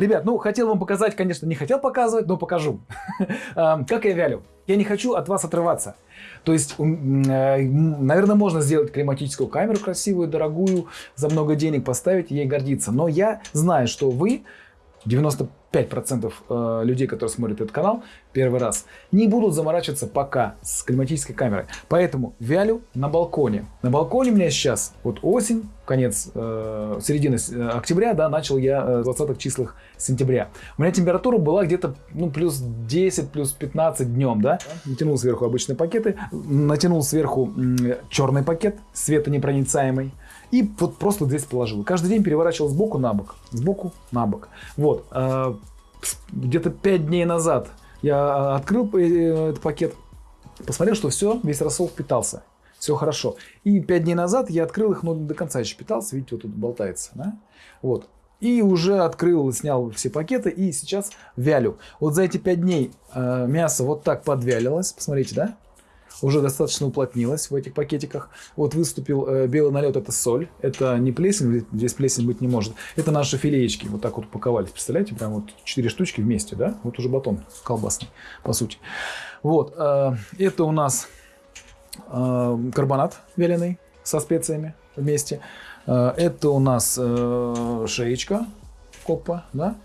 Ребят, ну, хотел вам показать, конечно, не хотел показывать, но покажу. Как я вялю. Я не хочу от вас отрываться. То есть, наверное, можно сделать климатическую камеру красивую, дорогую, за много денег поставить ей гордиться. Но я знаю, что вы 95% э, людей, которые смотрят этот канал первый раз, не будут заморачиваться пока с климатической камерой. Поэтому вялю на балконе. На балконе у меня сейчас вот осень, конец, э, середины э, октября, да, начал я э, 20 числах сентября. У меня температура была где-то ну, плюс 10, плюс 15 днем, да. Натянул сверху обычные пакеты, натянул сверху черный пакет, светонепроницаемый. И вот просто здесь положил. Каждый день переворачивал сбоку на бок, сбоку на бок. Вот. Э, где-то 5 дней назад я открыл э, этот пакет, посмотрел, что все, весь рассол впитался. Все хорошо. И 5 дней назад я открыл их, но до конца еще питался. Видите, вот тут болтается. Да? Вот. И уже открыл, снял все пакеты и сейчас вялю. Вот за эти 5 дней э, мясо вот так подвялилось. Посмотрите, да? Уже достаточно уплотнилась в этих пакетиках. Вот выступил э, белый налет, это соль, это не плесень, здесь плесень быть не может. Это наши филеечки, вот так вот упаковались, представляете, прям вот 4 штучки вместе, да? Вот уже батон колбасный, по сути. Вот, э, это у нас э, карбонат вяленый со специями вместе. Э, это у нас э, шеечка копа, да?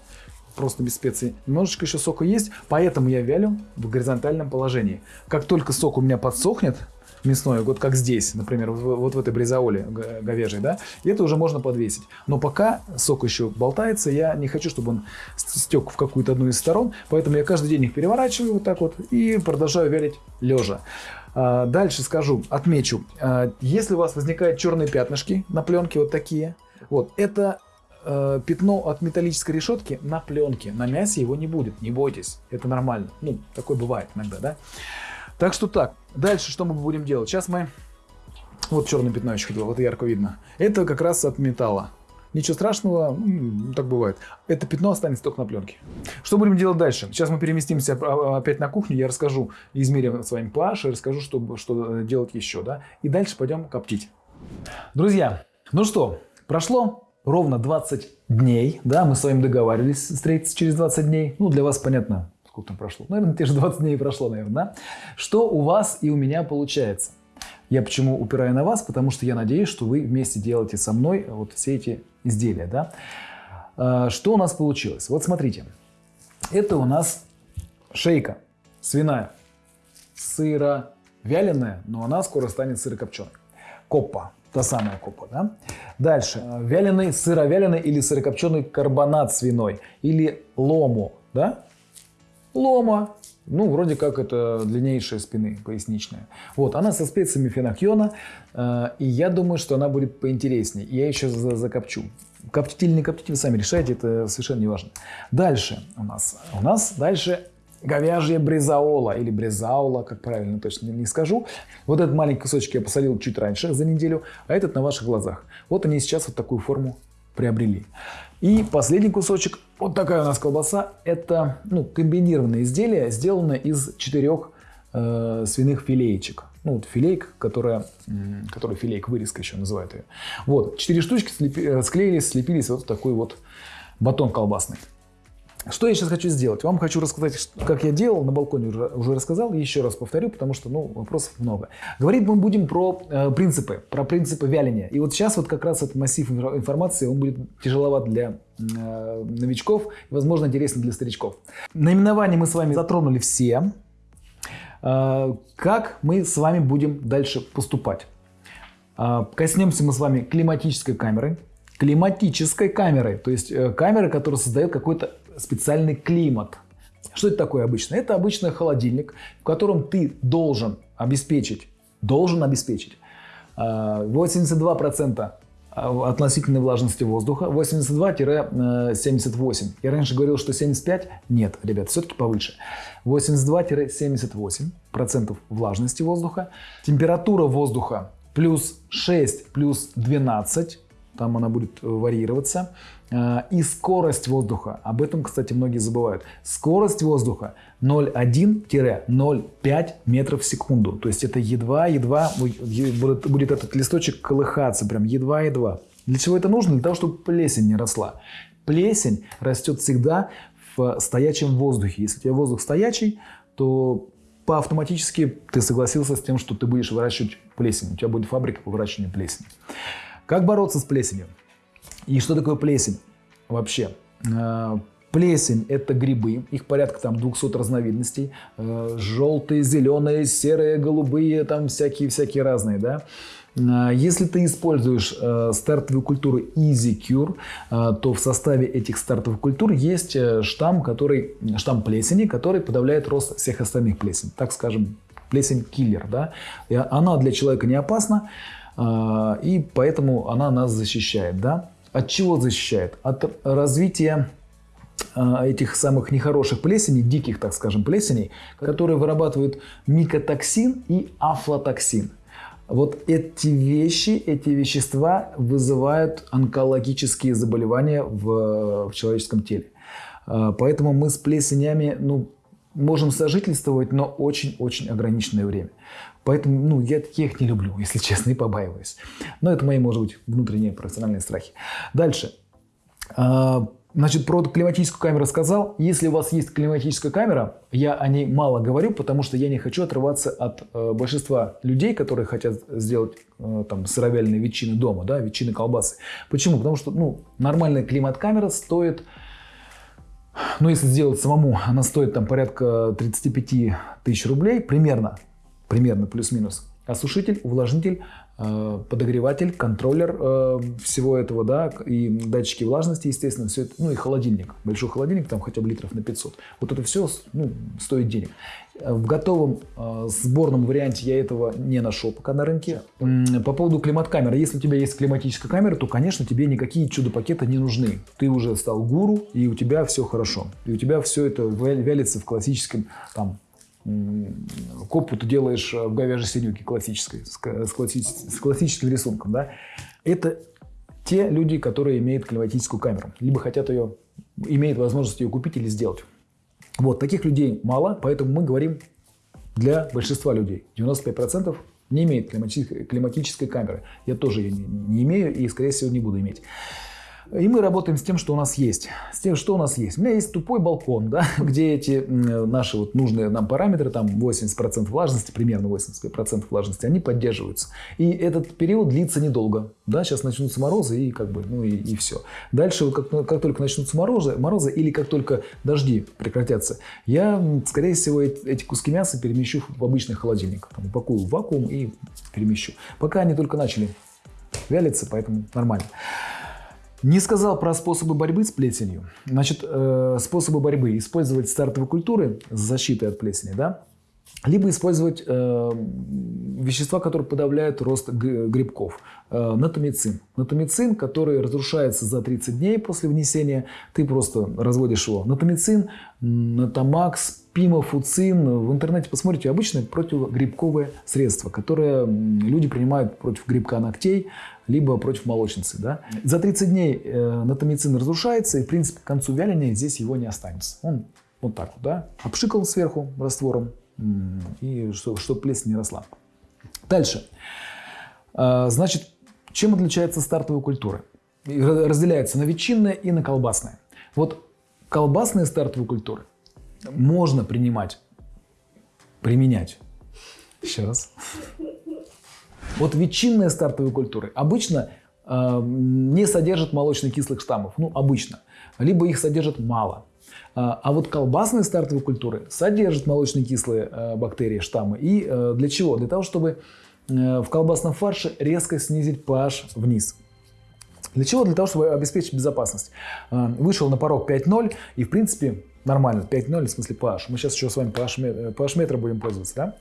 Просто без специй. Немножечко еще сока есть, поэтому я вялю в горизонтальном положении. Как только сок у меня подсохнет, мясной, вот как здесь, например, вот в этой бризаоле говяжьей, да, это уже можно подвесить. Но пока сок еще болтается, я не хочу, чтобы он стек в какую-то одну из сторон, поэтому я каждый день их переворачиваю вот так вот и продолжаю вялить лежа. А, дальше скажу, отмечу, а, если у вас возникают черные пятнышки на пленке вот такие, вот, это э, пятно от металлической решетки на пленке. На мясе его не будет, не бойтесь, это нормально. Ну, такое бывает иногда, да? Так что так, дальше что мы будем делать? Сейчас мы... Вот черное пятно еще хотел, вот ярко видно. Это как раз от металла. Ничего страшного, так бывает. Это пятно останется только на пленке. Что будем делать дальше? Сейчас мы переместимся опять на кухню, я расскажу, измерим с вами pH, расскажу, что, что делать еще. Да? И дальше пойдем коптить. Друзья, ну что, прошло ровно 20 дней, да, мы с вами договаривались встретиться через 20 дней, ну, для вас понятно, сколько там прошло, наверное, те же 20 дней прошло, наверное, да? Что у вас и у меня получается? Я почему упираю на вас? Потому что я надеюсь, что вы вместе делаете со мной вот все эти изделия, да? А, что у нас получилось? Вот смотрите, это у нас шейка свиная, сыро вяленая, но она скоро станет сырокопченой. Коппа, та самая копа. Да? Дальше. Вяленый, сыровяленый или сырокопченый карбонат свиной. Или лому. Да? Лома. Ну, вроде как это длиннейшая спины, поясничная. Вот, она со специями фенохьона, э, и я думаю, что она будет поинтереснее. Я еще закопчу. Коптить или не коптить, вы сами решаете, это совершенно не важно. Дальше у нас. У нас дальше говяжья брезаола или брезаула, как правильно точно не скажу. Вот этот маленький кусочек я посолил чуть раньше, за неделю, а этот на ваших глазах. Вот они сейчас вот такую форму приобрели. И последний кусочек, вот такая у нас колбаса, это ну, комбинированное изделие, сделанное из четырех э, свиных филеечек. Ну, вот филейка, которая, которая филейк, вырезка еще называют ее. Вот, четыре штучки слепи, э, склеились, слепились вот такой вот батон колбасный. Что я сейчас хочу сделать? Вам хочу рассказать, как я делал, на балконе уже, рассказал, еще раз повторю, потому что ну, вопросов много. Говорить мы будем про э, принципы, про принципы вяления. И вот сейчас вот как раз этот массив информации, он будет тяжеловат для э, новичков, возможно, интересен для старичков. Наименование мы с вами затронули все. Э, как мы с вами будем дальше поступать? Э, коснемся мы с вами климатической камеры, климатической камерой, то есть э, камеры, которая создает какой-то специальный климат. Что это такое обычно? Это обычно холодильник, в котором ты должен обеспечить, должен обеспечить 82% э, относительной влажности воздуха, 82-78. Я раньше говорил, что 75. Нет, ребят, все-таки повыше. 82-78% влажности воздуха. Температура воздуха плюс 6, плюс 12 там она будет э, варьироваться. Э, и скорость воздуха, об этом, кстати, многие забывают. Скорость воздуха 0,1-0,5 метров в секунду. То есть это едва-едва будет, будет этот листочек колыхаться, прям едва-едва. Для чего это нужно? Для того, чтобы плесень не росла. плесень растет всегда в стоячем воздухе. Если у тебя воздух стоячий, то по автоматически ты согласился с тем, что ты будешь выращивать плесень. У тебя будет фабрика по выращиванию плесени. Как бороться с плесенью? И что такое плесень вообще? Э, плесень – это грибы, их порядка там 200 разновидностей. Э, Желтые, зеленые, серые, голубые, там всякие-всякие разные, да. Э, если ты используешь э, стартовую культуру Easy Cure, э, то в составе этих стартовых культур есть штамм, который, штамм плесени, который подавляет рост всех остальных плесен. Так скажем, плесень-киллер. Да? Она для человека не опасна, и поэтому она нас защищает. Да? От чего защищает? От развития этих самых нехороших плесеней, диких, так скажем, плесеней, которые вырабатывают микотоксин и афлотоксин. Вот эти вещи, эти вещества вызывают онкологические заболевания в, в человеческом теле. А, поэтому мы с плесенями ну, можем сожительствовать, но очень-очень ограниченное время. Поэтому ну, я таких не люблю, если честно, и побаиваюсь. Но это мои, может быть, внутренние профессиональные страхи. Дальше. А, Значит, про климатическую камеру сказал. Если у вас есть климатическая камера, я о ней мало говорю, потому что я не хочу отрываться от э, большинства людей, которые хотят сделать э, там сыровяленые ветчины дома, да, ветчины колбасы. Почему? Потому что ну, нормальная климат-камера стоит, ну если сделать самому, она стоит там порядка 35 тысяч рублей, примерно, примерно плюс-минус. Осушитель, увлажнитель Э, подогреватель, контроллер э, всего этого, да, и датчики влажности, естественно, все это, ну и холодильник, большой холодильник, там хотя бы литров на 500. Вот это все ну, стоит денег. В готовом э, сборном варианте я этого не нашел пока на рынке. По поводу климат-камеры. Если у тебя есть климатическая камера, то, конечно, тебе никакие чудо-пакеты не нужны. Ты уже стал гуру, и у тебя все хорошо. И у тебя все это вялится в классическом там, копу ты делаешь в говяжьей синюке классической, с, классическим, с классическим рисунком, да, это те люди, которые имеют климатическую камеру, либо хотят ее, имеют возможность ее купить или сделать. Вот, таких людей мало, поэтому мы говорим для большинства людей. 95% не имеет климатической, камеры. Я тоже ее не имею и, скорее всего, не буду иметь. И мы работаем с тем, что у нас есть. С тем, что у нас есть. У меня есть тупой балкон, да, где эти наши вот нужные нам параметры, там 80% влажности, примерно 80% влажности, они поддерживаются. И этот период длится недолго. Да, сейчас начнутся морозы и как бы, ну и, и все. Дальше, как, как только начнутся морозы, морозы или как только дожди прекратятся, я, скорее всего, эти куски мяса перемещу в обычный холодильник. Там, упакую в вакуум и перемещу. Пока они только начали вялиться, поэтому нормально. Не сказал про способы борьбы с плесенью. Значит, э, способы борьбы. Использовать стартовые культуры с защитой от плесени, да? Либо использовать э, вещества, которые подавляют рост грибков. Э, натомицин. Натомицин, который разрушается за 30 дней после внесения. Ты просто разводишь его. Натомицин, натомакс, пимофуцин. В интернете посмотрите обычное противогрибковое средство, которое люди принимают против грибка ногтей, либо против молочницы. Да? За 30 дней э, натомицин разрушается, и, в принципе, к концу вяления здесь его не останется. Он вот так вот, да, обшикал сверху раствором, и чтобы, чтобы плесень не росла. Дальше. Э, значит, чем отличается стартовая культура? Разделяется на ветчинные и на колбасные. Вот колбасные стартовые культуры можно принимать, применять. Еще раз. Вот ветчинные стартовые культуры обычно э, не содержат молочно-кислых штаммов. Ну, обычно. Либо их содержат мало. А, а вот колбасные стартовые культуры содержат молочно-кислые э, бактерии, штаммы. И э, для чего? Для того, чтобы э, в колбасном фарше резко снизить pH вниз. Для чего? Для того, чтобы обеспечить безопасность. Вышел на порог 5.0 и, в принципе, нормально. 5.0 в смысле pH. Мы сейчас еще с вами pH, pH метра будем пользоваться. Да?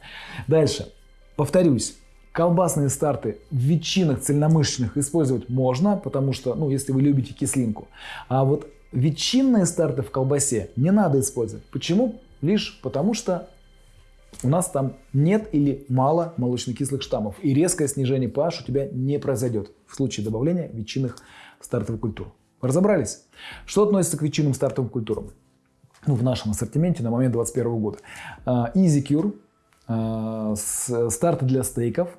Дальше. Повторюсь. Колбасные старты в ветчинах цельномышечных использовать можно, потому что, ну, если вы любите кислинку. А вот ветчинные старты в колбасе не надо использовать. Почему? Лишь потому что у нас там нет или мало молочно-кислых штаммов. И резкое снижение pH у тебя не произойдет в случае добавления ветчинных стартовых культур. Разобрались? Что относится к ветчинным стартовым культурам? Ну, в нашем ассортименте на момент 2021 года. А, Easy Cure, а, старты для стейков,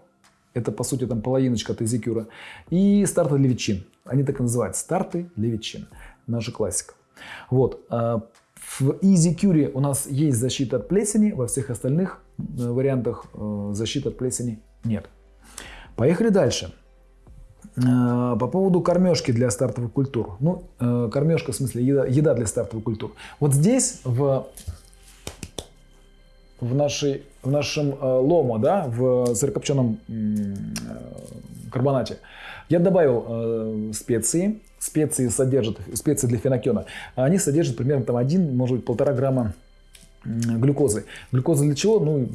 это, по сути, там половиночка от изикюра. И старты для ветчин. Они так и называются. Старты для ветчин. Наша классика. Вот. А в Easy Curie у нас есть защита от плесени, во всех остальных э, вариантах э, защиты от плесени нет. Поехали дальше. Э, по поводу кормежки для стартовых культур. Ну, кормежка в смысле еда, еда для стартовых культур. Вот здесь в, в, нашей, в нашем ломо, да, в сырокопченом карбонате, я добавил специи, специи содержат, специи для фенокена, они содержат примерно там 1, может быть, полтора грамма глюкозы. Глюкоза для чего? Ну,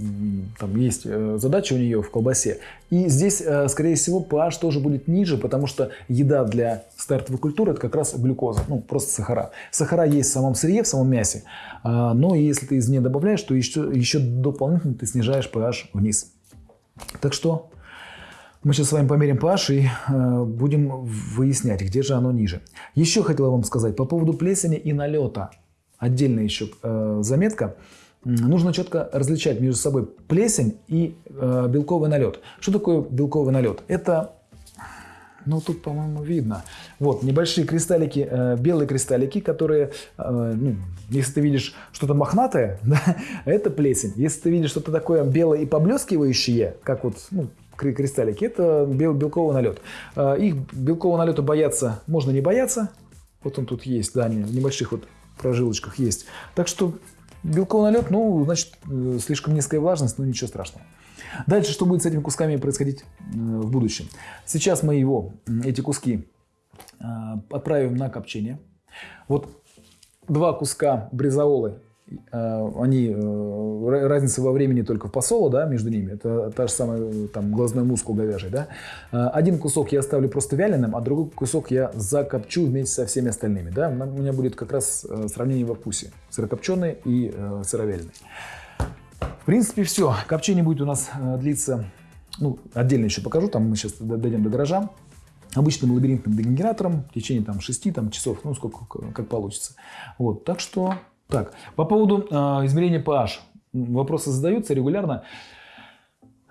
там есть э, задача у нее в колбасе. И здесь, э, скорее всего, pH тоже будет ниже, потому что еда для стартовой культуры – это как раз глюкоза, ну, просто сахара. Сахара есть в самом сырье, в самом мясе, а, но если ты из нее добавляешь, то еще, еще дополнительно ты снижаешь pH вниз. Так что мы сейчас с вами померим pH и э, будем выяснять, где же оно ниже. Еще хотел вам сказать по поводу плесени и налета. Отдельная еще э, заметка. Нужно четко различать между собой плесень и э, белковый налет. Что такое белковый налет? Это, ну тут, по-моему, видно. Вот, небольшие кристаллики, белые кристаллики, которые, ну, если ты видишь что-то мохнатое, да, это плесень. Если ты видишь что-то такое белое и поблескивающее, как вот, ну, кристаллики, это бел, белковый налет. А, их белкового налета бояться можно не бояться. Вот он тут есть, да, в небольших вот прожилочках есть. Так что белковый налет, ну, значит, э, слишком низкая влажность, но ничего страшного. Дальше, что будет с этими кусками происходить э, в будущем? Сейчас мы его, эти куски, э, отправим на копчение. Вот два куска бризаолы они, э, разница во времени только в посоло, да, между ними, это та же самая, там, глазной мускул говяжий, да. Э, один кусок я оставлю просто вяленым, а другой кусок я закопчу вместе со всеми остальными, да. У меня будет как раз сравнение во вкусе, сырокопченый и сыровяленый. В принципе, все. Копчение будет у нас длиться, ну, отдельно еще покажу, там мы сейчас дойдем до гаража обычным лабиринтным дегенератором в течение там, 6 там, часов, ну, сколько как получится. Вот, так что так, по поводу э, измерения pH. Вопросы задаются регулярно.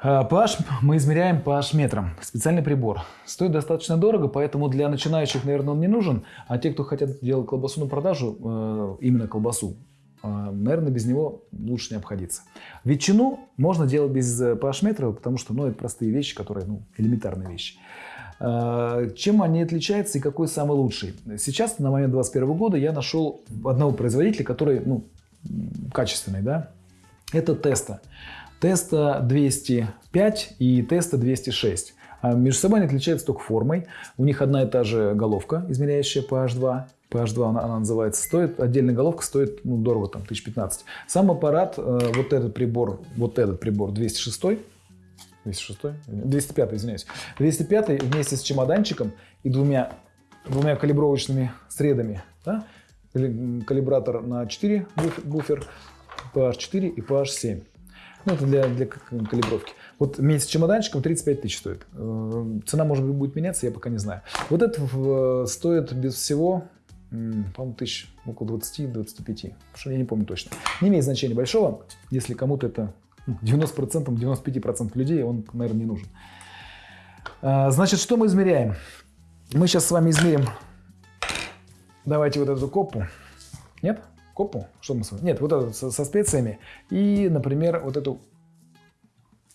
Э, pH мы измеряем pH метром. Специальный прибор. Стоит достаточно дорого, поэтому для начинающих, наверное, он не нужен. А те, кто хотят делать колбасу на продажу, э, именно колбасу, э, наверное, без него лучше не обходиться. Ветчину можно делать без pH метра, потому что ну, это простые вещи, которые ну, элементарные вещи. Э, чем они отличаются и какой самый лучший? Сейчас, на момент 2021 года, я нашел одного производителя, который ну, качественный. Да? Это Теста. Теста 205 и Теста 206. А между собой они отличаются только формой. У них одна и та же головка, измеряющая PH2. PH2 она, она называется. Стоит, отдельная головка стоит ну, дорого, там, 1015. Сам аппарат, э, вот этот прибор, вот этот прибор 206 206 205 извиняюсь. 205 вместе с чемоданчиком и двумя, двумя калибровочными средами. Да? Калибратор на 4 буфер, PH4 и PH7. Ну, это для, для калибровки. Вот вместе с чемоданчиком 35 тысяч стоит. Э, цена, может быть, будет меняться, я пока не знаю. Вот это стоит без всего, по-моему, тысяч около 20-25. Что я не помню точно. Не имеет значения большого, если кому-то это 90%, 95% людей он, наверное, не нужен. А, значит, что мы измеряем? Мы сейчас с вами измерим, давайте вот эту копу. Нет? Копу? Что мы с вами? Нет, вот эту со, со специями. И, например, вот эту,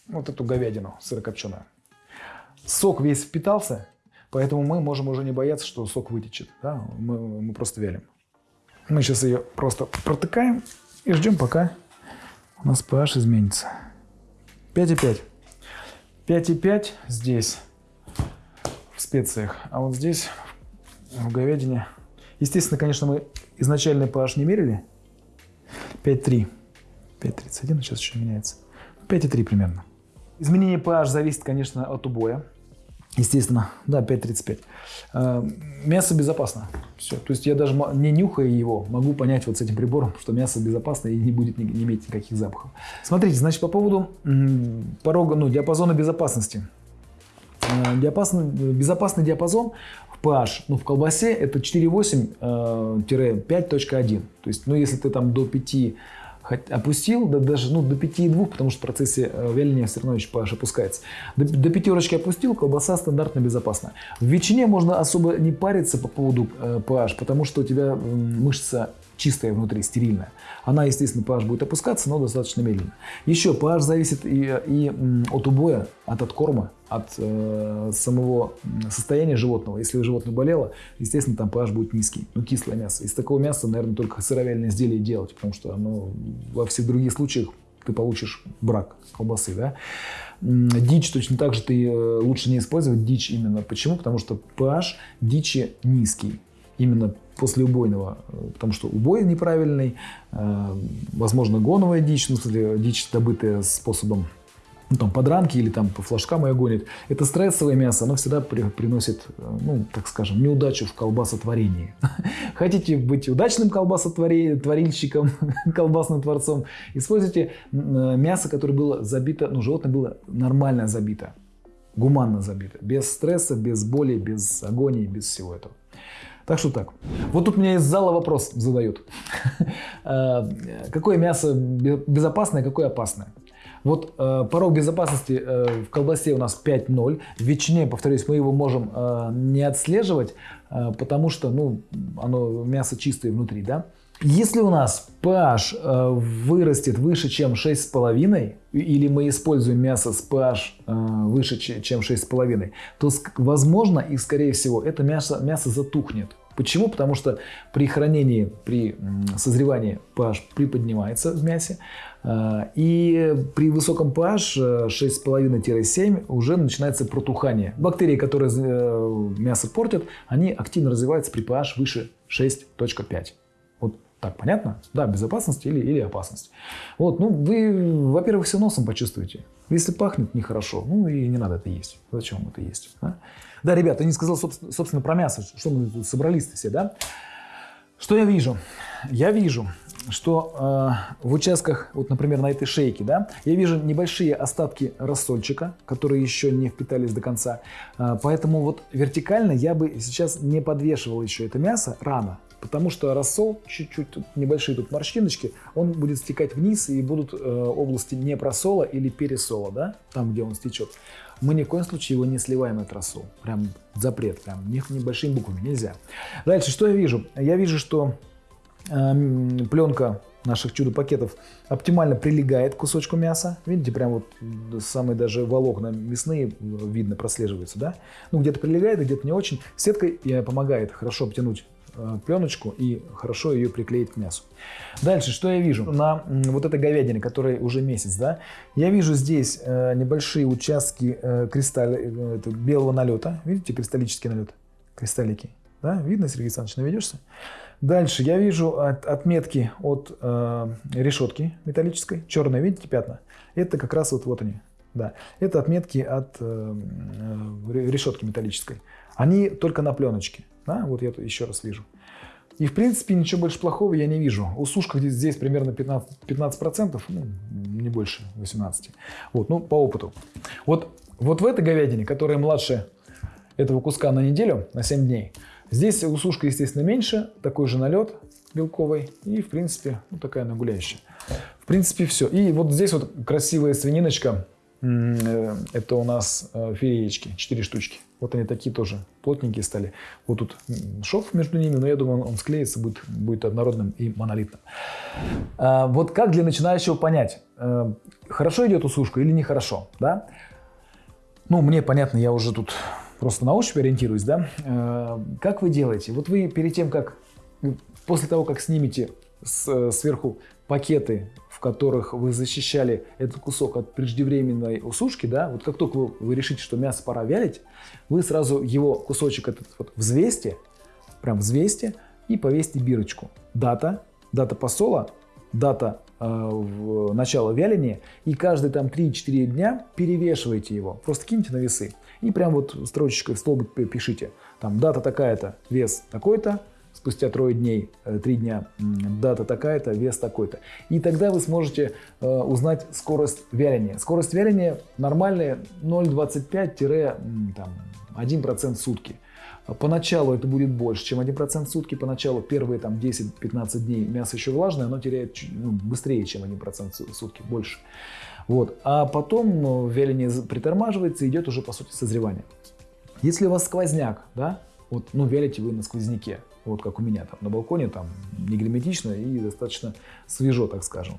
вот эту говядину сырокопченую. Сок весь впитался, поэтому мы можем уже не бояться, что сок вытечет. Да? Мы, мы просто вялим. Мы сейчас ее просто протыкаем и ждем, пока у нас pH изменится. 5,5. 5,5 здесь, в специях, а вот здесь, в говядине. Естественно, конечно, мы изначальный pH не мерили. 5,3. 5,31, сейчас еще меняется. 5,3 примерно. Изменение pH зависит, конечно, от убоя. Естественно, да, 5.35. А, мясо безопасно. Все. То есть я даже не нюхая его, могу понять вот с этим прибором, что мясо безопасно и не будет не, иметь никаких запахов. Смотрите, значит, по поводу порога, ну, диапазона безопасности. А, диапазон, безопасный диапазон в pH, ну, в колбасе это 4.8-5.1. То есть, ну, если ты там до 5 опустил, да, даже ну, до 5,2, потому что в процессе вяления все равно еще опускается. До, до пятерочки опустил, колбаса стандартно безопасна. В ветчине можно особо не париться по поводу э, pH, потому что у тебя мышца чистая внутри, стерильная. Она, естественно, pH будет опускаться, но достаточно медленно. Еще pH зависит и, и от убоя, от откорма, от э, самого состояния животного. Если животное болело, естественно, там pH будет низкий, ну, кислое мясо. Из такого мяса, наверное, только сыровяльное изделие делать, потому что оно во всех других случаях ты получишь брак колбасы, да. Дичь точно так же ты э, лучше не использовать дичь именно. Почему? Потому что pH дичи низкий именно после убойного, э, потому что убой неправильный, э, возможно, гоновая дичь, ну, смысле, дичь, добытая способом ну, там, подранки или там по флажкам ее гонит. Это стрессовое мясо, оно всегда при, приносит, э, ну, так скажем, неудачу в колбасотворении. Хотите быть удачным колбасотворильщиком, колбасным творцом, используйте мясо, которое было забито, ну, животное было нормально забито, гуманно забито, без стресса, без боли, без агонии, без всего этого. Так что так. Вот тут мне из зала вопрос задают. Э, какое мясо безопасное, какое опасное? Вот э, порог безопасности э, в колбасе у нас 5.0. В ветчине, повторюсь, мы его можем не отслеживать, потому что ну, оно мясо чистое внутри. Да? Если у нас pH вырастет выше, чем 6,5, или мы используем мясо с pH выше, чем 6,5, то возможно и скорее всего это мясо, мясо затухнет. Почему? Потому что при хранении, при созревании pH приподнимается в мясе, и при высоком pH 6,5-7 уже начинается протухание. Бактерии, которые э, мясо портят, они активно развиваются при pH выше 6.5. Так, понятно? Да, безопасность или, или опасность. Вот, ну, вы, во-первых, все носом почувствуете. Если пахнет нехорошо, ну и не надо это есть. Зачем это есть? Да, да ребята, я не сказал, собственно, про мясо. Что мы тут собрались все, да? Что я вижу? Я вижу, что э, в участках, вот, например, на этой шейке, да, я вижу небольшие остатки рассольчика, которые еще не впитались до конца. Э, поэтому вот вертикально я бы сейчас не подвешивал еще это мясо рано. Потому что рассол, чуть-чуть небольшие тут морщиночки, он будет стекать вниз и будут э, области непросола или пересола, да, там, где он стечет. Мы ни в коем случае его не сливаем, этот рассол. Прям запрет, прям небольшими буквами нельзя. Дальше, что я вижу? Я вижу, что э, пленка наших чудо-пакетов оптимально прилегает к кусочку мяса. Видите, прям вот самые даже волокна мясные видно, прослеживаются, да? Ну, где-то прилегает, где-то не очень. Сетка помогает хорошо обтянуть Э, пленочку и хорошо ее приклеить к мясу. Дальше, что я вижу? На вот этой говядине, которой уже месяц, да, я вижу здесь э, небольшие участки э, кристалля, белого налета. Видите, кристаллический налет? Кристаллики. Да? Видно, Сергей Александрович, наведешься? Дальше я вижу от, отметки от э, решетки металлической. Черные, видите, пятна? Это как раз вот, вот они. Да. Это отметки от э, решетки металлической. Они только на пленочке. Да? Вот я еще раз вижу. И, в принципе, ничего больше плохого я не вижу. У сушка здесь, здесь примерно 15%, 15% ну, не больше 18%. Вот, ну, по опыту. Вот, вот в этой говядине, которая младше этого куска на неделю, на 7 дней, здесь у сушка, естественно, меньше, такой же налет белковый и, в принципе, ну, такая нагуляющая. В принципе, все. И вот здесь вот красивая свининочка, это у нас э, филеечки, 4 штучки. Вот они такие тоже плотненькие стали. Вот тут шов между ними, но я думаю, он склеится, будет, будет однородным и монолитным. А, вот как для начинающего понять, э, хорошо идет усушка или нехорошо, да? Ну, мне понятно, я уже тут просто на ощупь ориентируюсь, да? Как вы делаете? Вот вы перед тем, как, после того, как снимете сверху пакеты которых вы защищали этот кусок от преждевременной усушки, да, вот как только вы, вы решите, что мясо пора вялить, вы сразу его кусочек этот вот взвесьте, прям взвесьте и повесьте бирочку. Дата, дата посола, дата э, начала вяления, и каждые там 3-4 дня перевешивайте его. Просто киньте на весы и прям вот строчечкой в столбик пишите. Там дата такая-то, вес такой-то, спустя трое дней, э, три дня, дата такая-то, вес такой-то. И тогда вы сможете э, узнать скорость вяления. Скорость вяления нормальная 0,25-1% в сутки. Поначалу это будет больше, чем 1% в сутки. Поначалу первые там 10-15 дней мясо еще влажное, оно теряет ну, быстрее, чем 1% в сутки, больше. Вот. А потом ну, вяление притормаживается идет уже по сути созревание. Если у вас сквозняк, да, вот, ну, вялите вы на сквозняке, вот как у меня там на балконе, там не герметично и достаточно свежо, так скажем.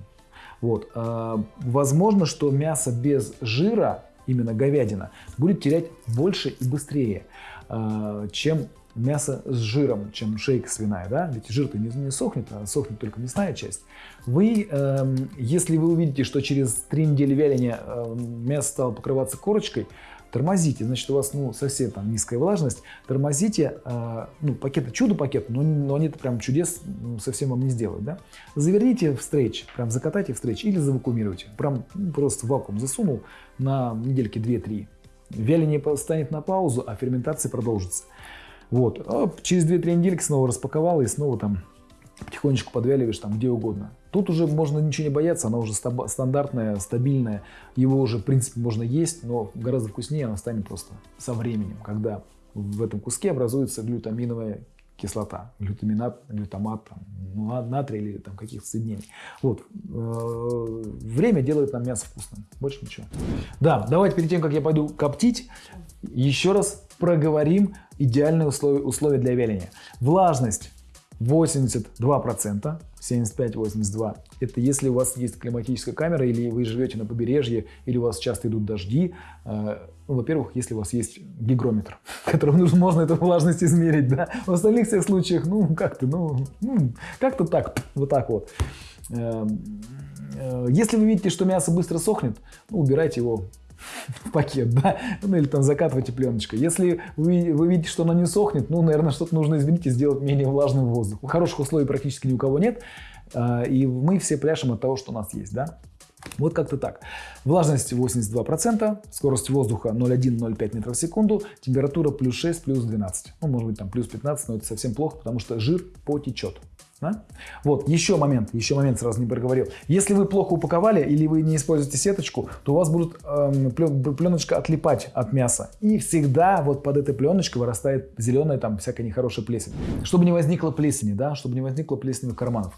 Вот. А, возможно, что мясо без жира, именно говядина, будет терять больше и быстрее, а, чем мясо с жиром, чем шейка свиная, да, ведь жир-то не, не сохнет, а сохнет только мясная часть. Вы, э, если вы увидите, что через три недели вяления э, мясо стало покрываться корочкой, тормозите, значит, у вас ну, совсем там низкая влажность, тормозите, э, ну, пакеты чудо-пакет, но, но они прям чудес совсем вам не сделают, да. Заверните в стрейч, прям закатайте в стрейч или завакуумируйте, прям ну, просто вакуум засунул на недельки 2-3. Вяление станет на паузу, а ферментация продолжится. Вот, а через 2-3 недельки снова распаковал и снова там потихонечку подвяливаешь там где угодно. Тут уже можно ничего не бояться, она уже стандартная, стабильная, его уже в принципе можно есть, но гораздо вкуснее она станет просто со временем, когда в этом куске образуется глютаминовая кислота, глютаминат, глютамат, там, ну, натрий или там каких-то соединений. Вот. Э, время делает нам мясо вкусным, больше ничего. Да, давайте перед тем, как я пойду коптить, еще раз проговорим идеальные условия, условия для вяления. Влажность 82%, 75-82%. Это если у вас есть климатическая камера, или вы живете на побережье, или у вас часто идут дожди. Э, ну, во-первых, если у вас есть гигрометр, которым нужно, можно эту влажность измерить. Да? В остальных всех случаях, ну, как-то, ну, ну как-то так, вот так вот. Эм, э, если вы видите, что мясо быстро сохнет, ну, убирайте его в пакет, да, ну или там закатывайте пленочкой. Если вы, вы видите, что оно не сохнет, ну, наверное, что-то нужно изменить и сделать менее влажным воздух. Хороших условий практически ни у кого нет, а, и мы все пляшем от того, что у нас есть, да. Вот как-то так. Влажность 82%, скорость воздуха 0,1-0,5 метров в секунду, температура плюс 6, плюс 12. Ну, может быть, там плюс 15, но это совсем плохо, потому что жир потечет. Да? Вот, еще момент, еще момент сразу не проговорил. Если вы плохо упаковали или вы не используете сеточку, то у вас будет эм, пленочка отлипать от мяса. И всегда вот под этой пленочкой вырастает зеленая там всякая нехорошая плесень. Чтобы не возникло плесени, да, чтобы не возникло плесени карманов.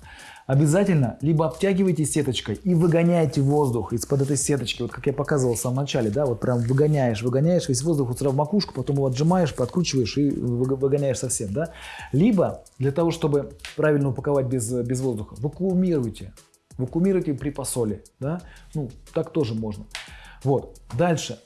Обязательно либо обтягивайте сеточкой и выгоняйте воздух из-под этой сеточки, вот как я показывал в самом начале, да, вот прям выгоняешь, выгоняешь весь воздух вот сюда в макушку, потом его отжимаешь, подкручиваешь и выгоняешь совсем, да. Либо для того, чтобы правильно упаковать без, без воздуха, вакуумируйте, вакуумируйте при посоле, да, ну, так тоже можно. Вот, дальше.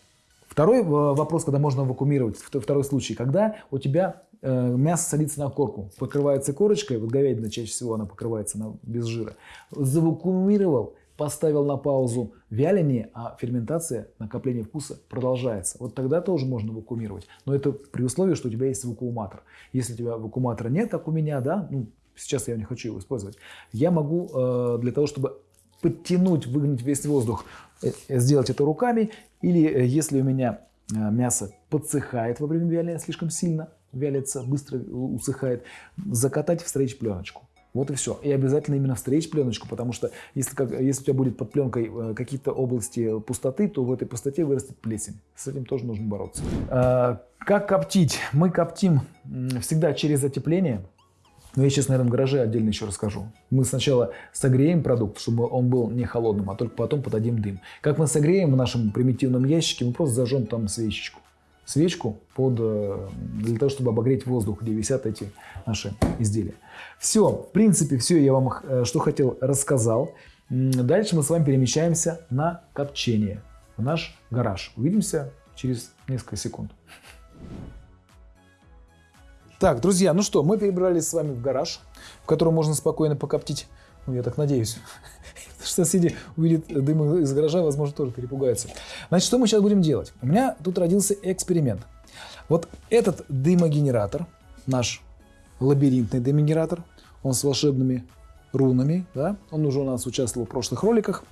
Второй э, вопрос, когда можно вакуумировать, второй случай, когда у тебя мясо садится на корку, покрывается корочкой, вот говядина чаще всего она покрывается на, без жира, завакуумировал, поставил на паузу вяление, а ферментация, накопление вкуса продолжается. Вот тогда тоже можно вакуумировать. Но это при условии, что у тебя есть вакууматор. Если у тебя вакууматора нет, как у меня, да, ну, сейчас я не хочу его использовать, я могу э, для того, чтобы подтянуть, выгнать весь воздух, э, сделать это руками. Или э, если у меня э, мясо подсыхает во время вяления слишком сильно, вялится, быстро усыхает, закатать в стрейч пленочку. Вот и все. И обязательно именно в стрейч пленочку, потому что если, как, если у тебя будет под пленкой э, какие-то области пустоты, то в этой пустоте вырастет плесень. С этим тоже нужно бороться. А, как коптить? Мы коптим всегда через затепление. Но я сейчас, наверное, в гараже отдельно еще расскажу. Мы сначала согреем продукт, чтобы он был не холодным, а только потом подадим дым. Как мы согреем в нашем примитивном ящике, мы просто зажжем там свечечку свечку под, э, для того, чтобы обогреть воздух, где висят эти наши изделия. Все, в принципе, все я вам э, что хотел рассказал. Дальше мы с вами перемещаемся на копчение, в наш гараж. Увидимся через несколько секунд. Так, друзья, ну что, мы перебрались с вами в гараж, в котором можно спокойно покоптить, ну, я так надеюсь, соседи увидят дым из гаража, возможно, тоже перепугаются. Значит, что мы сейчас будем делать? У меня тут родился эксперимент. Вот этот дымогенератор, наш лабиринтный дымогенератор, он с волшебными рунами, да, он уже у нас участвовал в прошлых роликах.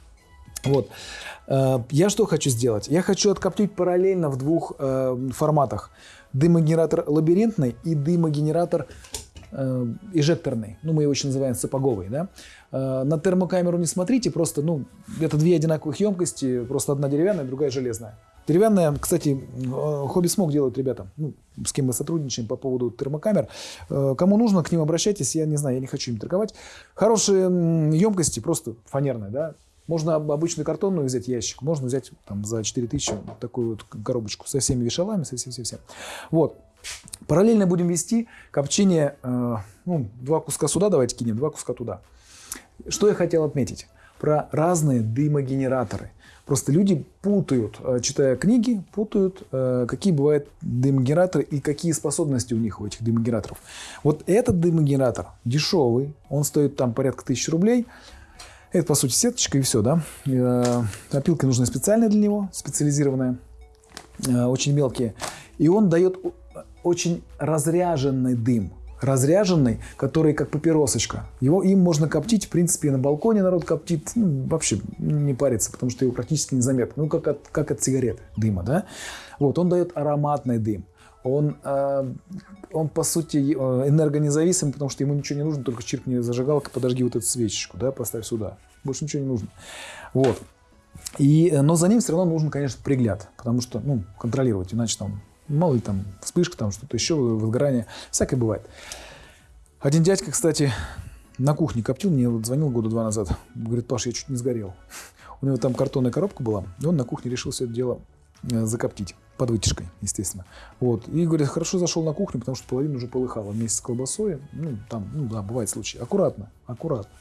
Вот. Э, я что хочу сделать? Я хочу откоптить параллельно в двух э, форматах. Дымогенератор лабиринтный и дымогенератор эжекторный, ну мы его еще называем сапоговый, да. Э, на термокамеру не смотрите, просто, ну, это две одинаковых емкости, просто одна деревянная, другая железная. Деревянная, кстати, э, хобби смог делают ребята, ну, с кем мы сотрудничаем по поводу термокамер. Э, кому нужно, к ним обращайтесь. Я не знаю, я не хочу им торговать. Хорошие емкости, просто фанерные, да. Можно обычную картонную взять ящик, можно взять там за 4000 такую вот коробочку со всеми вешалами, со всем, всем, всем. Вот. Параллельно будем вести копчение, э, ну, два куска сюда давайте кинем, два куска туда. Что я хотел отметить? Про разные дымогенераторы. Просто люди путают, э, читая книги, путают, э, какие бывают дымогенераторы и какие способности у них, у этих дымогенераторов. Вот этот дымогенератор дешевый, он стоит там порядка тысячи рублей. Это, по сути, сеточка и все, да. Опилки нужны специальные для него, специализированные, очень мелкие. И он дает очень разряженный дым разряженный, который как папиросочка. Его, им можно коптить, в принципе, и на балконе народ коптит, ну, вообще не парится, потому что его практически незаметно, ну, как от, как от сигарет дыма, да. Вот, он дает ароматный дым. Он, э, он, по сути, э, энергонезависимый, потому что ему ничего не нужно, только чиркни зажигалкой, подожги вот эту свечечку, да, поставь сюда. Больше ничего не нужно. Вот. И, но за ним все равно нужен, конечно, пригляд, потому что, ну, контролировать, иначе там Мало ли там вспышка, там что-то еще, возгорание. Всякое бывает. Один дядька, кстати, на кухне коптил, мне вот звонил года два назад. Говорит, Паша, я чуть не сгорел. У него там картонная коробка была, и он на кухне решил все это дело э, закоптить. Под вытяжкой, естественно. Вот. И говорит, хорошо зашел на кухню, потому что половина уже полыхала вместе с колбасой. Ну, там, ну да, бывает случаи. Аккуратно, аккуратно.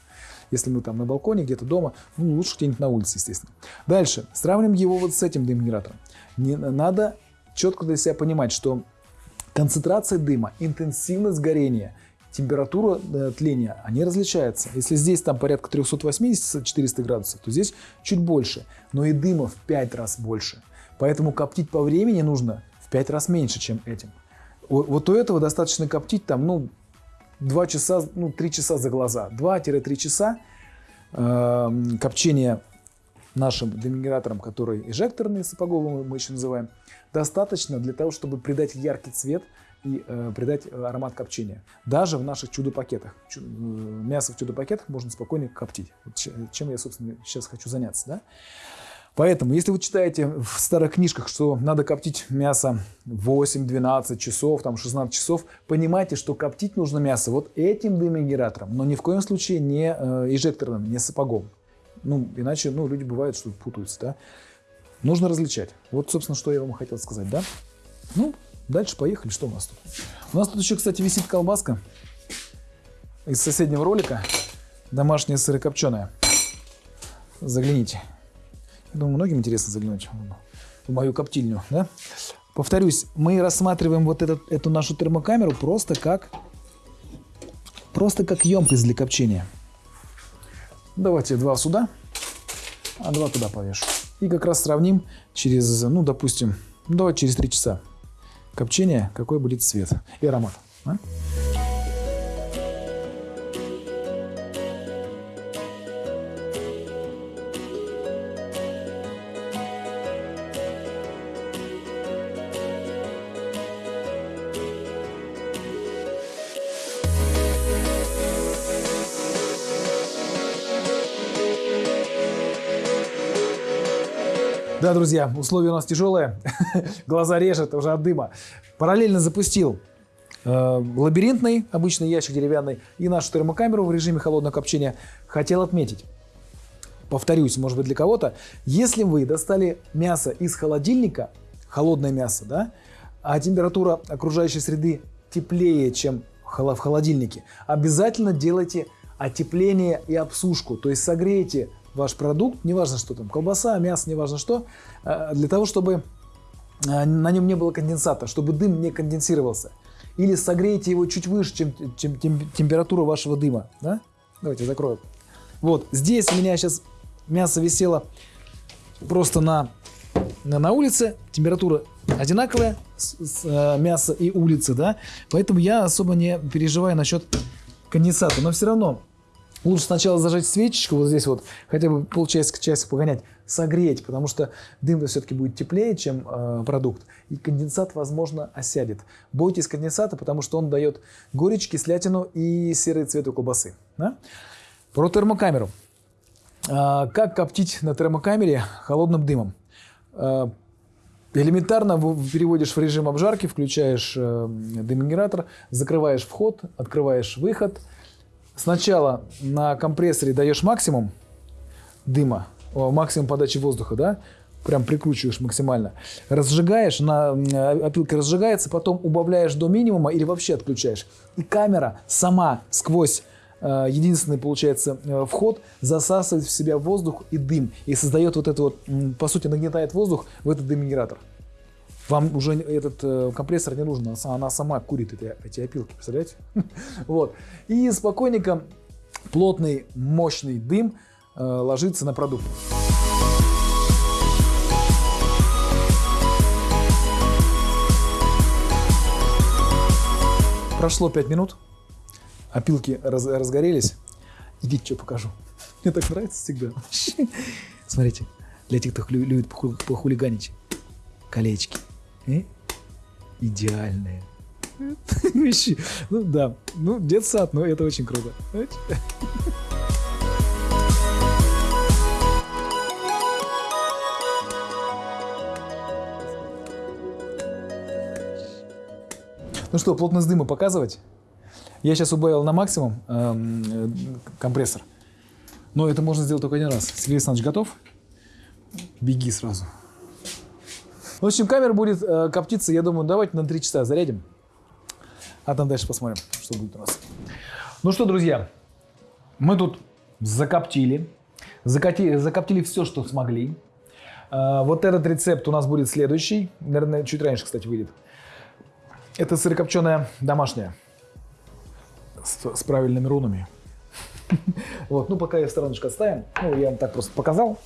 Если мы там на балконе, где-то дома, ну, лучше где-нибудь на улице, естественно. Дальше. Сравним его вот с этим дымгенератором. Не надо четко для себя понимать, что концентрация дыма, интенсивность горения, температура э, тления, они различаются. Если здесь там порядка 380-400 градусов, то здесь чуть больше, но и дыма в 5 раз больше. Поэтому коптить по времени нужно в 5 раз меньше, чем этим. Вот у этого достаточно коптить там, ну, 2 часа, ну, 3 часа за глаза. 2-3 часа э, копчения нашим демигратором, который эжекторный, сапоговый мы еще называем, достаточно для того, чтобы придать яркий цвет и э, придать э, аромат копчения. Даже в наших чудо-пакетах. Чудо, э, мясо в чудо-пакетах можно спокойно коптить. Вот чем я, собственно, сейчас хочу заняться. Да? Поэтому, если вы читаете в старых книжках, что надо коптить мясо 8-12 часов, там 16 часов, понимайте, что коптить нужно мясо вот этим дымогенератором, но ни в коем случае не э, эжекторным, не сапогом. Ну, иначе ну, люди бывают, что путаются. Да? Нужно различать. Вот, собственно, что я вам хотел сказать, да? Ну, дальше поехали. Что у нас тут? У нас тут еще, кстати, висит колбаска из соседнего ролика. Домашняя сырокопченая. Загляните. Я думаю, многим интересно заглянуть в мою коптильню, да? Повторюсь, мы рассматриваем вот этот, эту нашу термокамеру просто как, просто как емкость для копчения. Давайте два сюда, а два туда повешу. И как раз сравним через, ну, допустим, давай через 3 часа копчения, какой будет цвет и аромат. А? Да, друзья, условия у нас тяжелые, глаза режет уже от дыма. Параллельно запустил э, лабиринтный, обычный ящик деревянный, и нашу термокамеру в режиме холодного копчения. Хотел отметить, повторюсь, может быть для кого-то, если вы достали мясо из холодильника, холодное мясо, да, а температура окружающей среды теплее, чем в холодильнике, обязательно делайте отепление и обсушку, то есть согрейте ваш продукт, неважно что там, колбаса, мясо, неважно что, э, для того, чтобы э, на нем не было конденсата, чтобы дым не конденсировался. Или согрейте его чуть выше, чем, чем, температура вашего дыма. Да? Давайте закрою. Вот, здесь у меня сейчас мясо висело просто на, на, на улице, температура одинаковая, с, с, э, мясо и улицы, да, поэтому я особо не переживаю насчет конденсата, но все равно Лучше сначала зажечь свечечку вот здесь вот, хотя бы полчасика, часик погонять, согреть, потому что дым-то все-таки будет теплее, чем э, продукт, и конденсат, возможно, осядет. Бойтесь конденсата, потому что он дает горечь, кислятину и серый цвет у колбасы. Да? Про термокамеру. Э, как коптить на термокамере холодным дымом? Э, Элементарно переводишь в режим обжарки, включаешь э, деминератор, закрываешь вход, открываешь выход. Сначала на компрессоре даешь максимум дыма, максимум подачи воздуха, да, прям прикручиваешь максимально. Разжигаешь, на м, опилке разжигается, потом убавляешь до минимума или вообще отключаешь. И камера сама сквозь э, единственный, получается, э, вход засасывает в себя воздух и дым. И создает вот это вот, по сути, нагнетает воздух в этот деминератор. Вам уже этот э, компрессор не нужен, она са- она сама курит эти, эти опилки, представляете? Вот. И спокойненько плотный, мощный дым э, ложится на продукт. Прошло 5 минут, опилки раз- разгорелись. Идите, что покажу. Мне так нравится всегда. Смотрите, для тех, кто любит поху- похулиганить. Колечки. Идеальные. Вещи. Ну да, ну детсад, но это очень круто. Ну что, плотность дыма показывать? Я сейчас убавил на максимум эм, э, компрессор. Но это можно сделать только один раз. Сергей Александрович готов? Беги сразу. В общем, камера будет э, коптиться, я думаю, давайте на 3 часа зарядим. А там дальше посмотрим, что будет у нас. Ну что, друзья, мы тут закоптили. Закати- закоптили все, что смогли. Э, вот этот рецепт у нас будет следующий. Наверное, чуть раньше, кстати, выйдет. Это сырокопченая домашняя. С, с правильными рунами. Вот, ну пока я стороночку отставим. Ну, я вам так просто показал.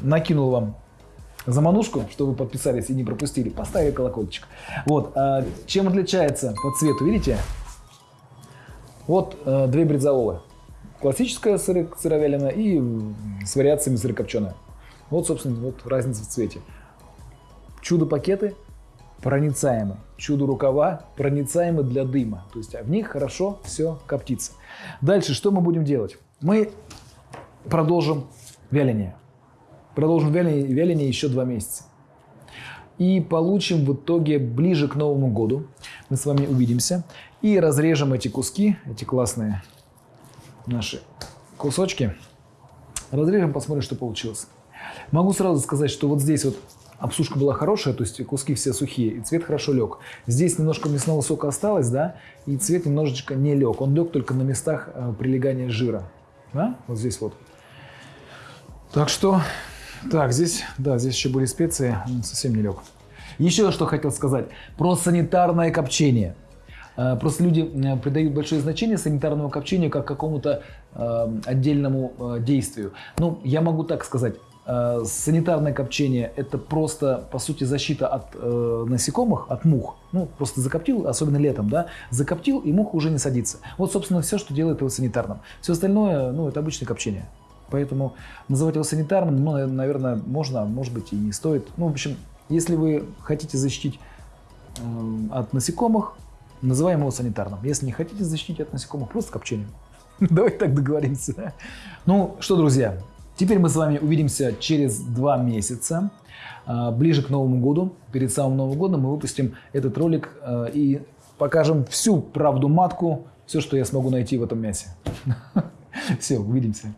Накинул вам заманушку, что вы подписались и не пропустили. Поставили колокольчик. Вот, а, чем отличается по цвету, видите? Вот э, две бризололы. Классическая сыро сыровяленая и с вариациями сырокопченая. Вот, собственно, вот разница в цвете. Чудо-пакеты проницаемы. Чудо-рукава проницаемы для дыма. То есть а в них хорошо все коптится. Дальше что мы будем делать? Мы продолжим вяление. Продолжим вяление, еще два месяца. И получим в итоге ближе к Новому году. Мы с вами увидимся. И разрежем эти куски, эти классные наши кусочки. Разрежем, посмотрим, что получилось. Могу сразу сказать, что вот здесь вот обсушка была хорошая, то есть куски все сухие, и цвет хорошо лег. Здесь немножко мясного сока осталось, да, и цвет немножечко не лег. Он лег только на местах э, прилегания жира. Да? Вот здесь вот. Так что, так, здесь, да, здесь еще были специи, совсем не лег. Еще что хотел сказать про санитарное копчение. Э, Просто люди придают большое значение санитарному копчению как какому-то э, отдельному э, действию. Ну, я могу так сказать. Э, Санитарное копчение – это просто, по сути, защита от э, насекомых, от мух. Ну, просто закоптил, особенно летом, да, закоптил, и муха уже не садится. Вот, собственно, все, что делает его санитарным. Все остальное, ну, это обычное копчение. Поэтому называть его санитарным, ну, наверное, можно, а может быть, и не стоит. Ну, в общем, если вы хотите защитить эм, от насекомых, называем его санитарным. Если не хотите защитить от насекомых, просто копчением. Давайте так договоримся. Ну что, друзья, теперь мы с вами увидимся через два месяца. А, Ближе к Новому году, перед самым Новым годом мы выпустим этот ролик э, и покажем всю правду матку, все, что я смогу найти в этом мясе. Все, увидимся.